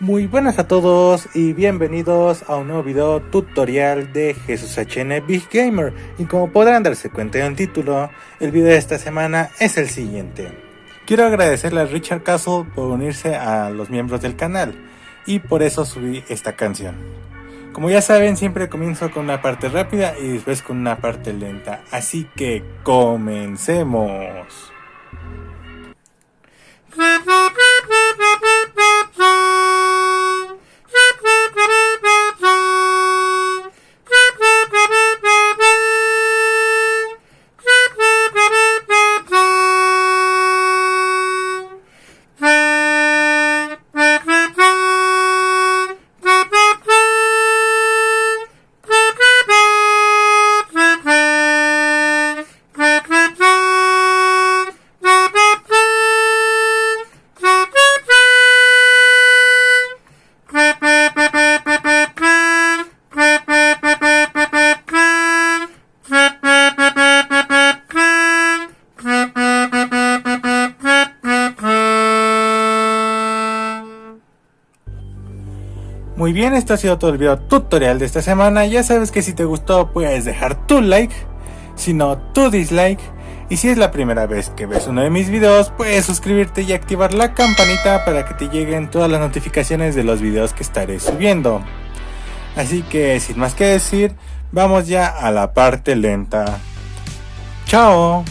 Muy buenas a todos y bienvenidos a un nuevo video tutorial de Jesús HN Big Gamer y como podrán darse cuenta en el título, el video de esta semana es el siguiente. Quiero agradecerle a Richard Castle por unirse a los miembros del canal y por eso subí esta canción. Como ya saben siempre comienzo con una parte rápida y después con una parte lenta, así que comencemos. Muy bien, esto ha sido todo el video tutorial de esta semana. Ya sabes que si te gustó puedes dejar tu like, si no tu dislike. Y si es la primera vez que ves uno de mis videos, puedes suscribirte y activar la campanita para que te lleguen todas las notificaciones de los videos que estaré subiendo. Así que sin más que decir, vamos ya a la parte lenta. ¡Chao!